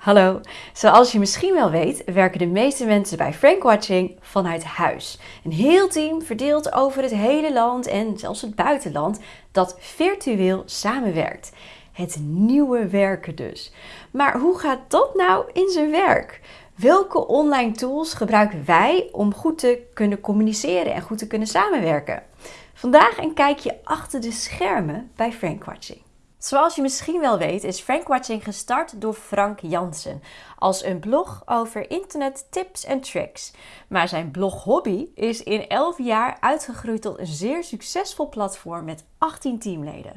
Hallo, zoals je misschien wel weet werken de meeste mensen bij Frankwatching vanuit huis. Een heel team verdeeld over het hele land en zelfs het buitenland dat virtueel samenwerkt. Het nieuwe werken dus. Maar hoe gaat dat nou in zijn werk? Welke online tools gebruiken wij om goed te kunnen communiceren en goed te kunnen samenwerken? Vandaag een kijkje achter de schermen bij Frankwatching. Zoals je misschien wel weet is Frankwatching gestart door Frank Jansen als een blog over internet tips en tricks. Maar zijn blog hobby is in 11 jaar uitgegroeid tot een zeer succesvol platform met 18 teamleden.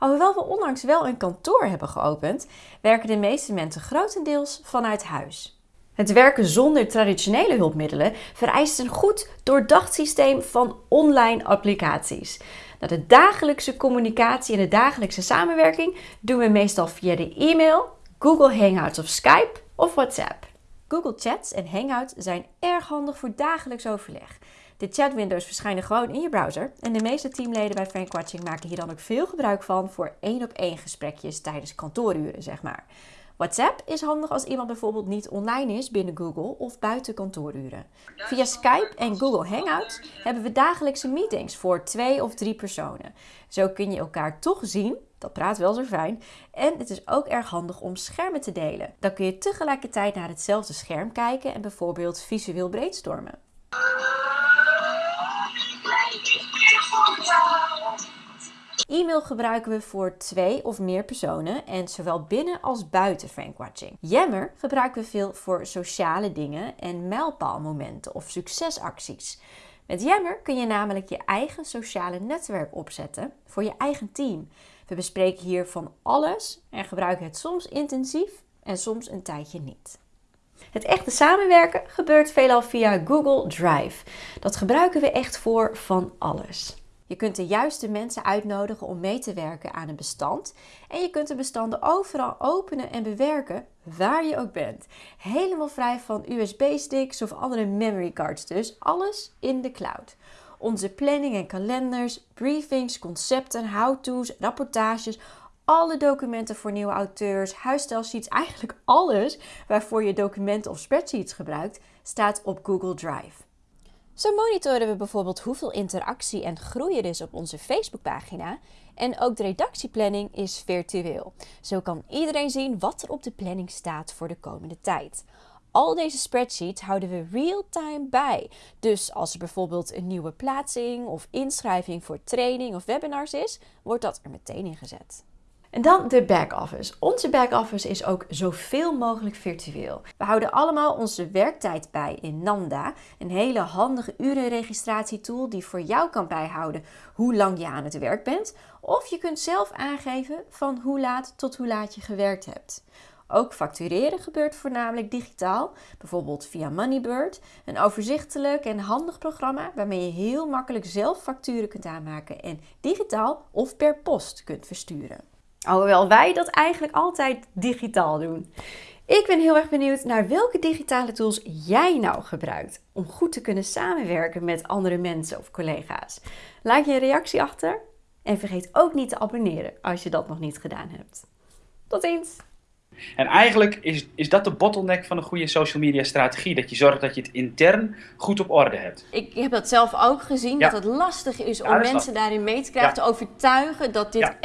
Alhoewel we onlangs wel een kantoor hebben geopend, werken de meeste mensen grotendeels vanuit huis. Het werken zonder traditionele hulpmiddelen vereist een goed doordacht systeem van online applicaties. Nou, de dagelijkse communicatie en de dagelijkse samenwerking doen we meestal via de e-mail, Google Hangouts of Skype of WhatsApp. Google Chats en Hangouts zijn erg handig voor dagelijks overleg. De chatwindows verschijnen gewoon in je browser en de meeste teamleden bij Frankwatching maken hier dan ook veel gebruik van voor één op één gesprekjes tijdens kantooruren, zeg maar. WhatsApp is handig als iemand bijvoorbeeld niet online is binnen Google of buiten kantooruren. Via Skype en Google Hangouts hebben we dagelijkse meetings voor twee of drie personen. Zo kun je elkaar toch zien, dat praat wel zo fijn, en het is ook erg handig om schermen te delen. Dan kun je tegelijkertijd naar hetzelfde scherm kijken en bijvoorbeeld visueel brainstormen. Gebruiken we voor twee of meer personen en zowel binnen als buiten Frankwatching. Yammer gebruiken we veel voor sociale dingen en mijlpaalmomenten of succesacties. Met Yammer kun je namelijk je eigen sociale netwerk opzetten voor je eigen team. We bespreken hier van alles en gebruiken het soms intensief en soms een tijdje niet. Het echte samenwerken gebeurt veelal via Google Drive. Dat gebruiken we echt voor van alles. Je kunt de juiste mensen uitnodigen om mee te werken aan een bestand. En je kunt de bestanden overal openen en bewerken, waar je ook bent. Helemaal vrij van USB-sticks of andere memory cards dus. Alles in de cloud. Onze planning en kalenders, briefings, concepten, how-to's, rapportages, alle documenten voor nieuwe auteurs, huisstijlsheets, eigenlijk alles waarvoor je documenten of spreadsheets gebruikt, staat op Google Drive. Zo monitoren we bijvoorbeeld hoeveel interactie en groei er is op onze Facebookpagina. En ook de redactieplanning is virtueel. Zo kan iedereen zien wat er op de planning staat voor de komende tijd. Al deze spreadsheets houden we real-time bij. Dus als er bijvoorbeeld een nieuwe plaatsing of inschrijving voor training of webinars is, wordt dat er meteen ingezet. En dan de back-office. Onze back-office is ook zoveel mogelijk virtueel. We houden allemaal onze werktijd bij in Nanda, een hele handige urenregistratietool die voor jou kan bijhouden hoe lang je aan het werk bent. Of je kunt zelf aangeven van hoe laat tot hoe laat je gewerkt hebt. Ook factureren gebeurt voornamelijk digitaal, bijvoorbeeld via Moneybird, een overzichtelijk en handig programma waarmee je heel makkelijk zelf facturen kunt aanmaken en digitaal of per post kunt versturen. Alhoewel wij dat eigenlijk altijd digitaal doen. Ik ben heel erg benieuwd naar welke digitale tools jij nou gebruikt om goed te kunnen samenwerken met andere mensen of collega's. Laat je een reactie achter en vergeet ook niet te abonneren als je dat nog niet gedaan hebt. Tot ziens! En eigenlijk is, is dat de bottleneck van een goede social media strategie. Dat je zorgt dat je het intern goed op orde hebt. Ik heb dat zelf ook gezien, dat het lastig is om mensen daarin mee te krijgen, te overtuigen dat dit echt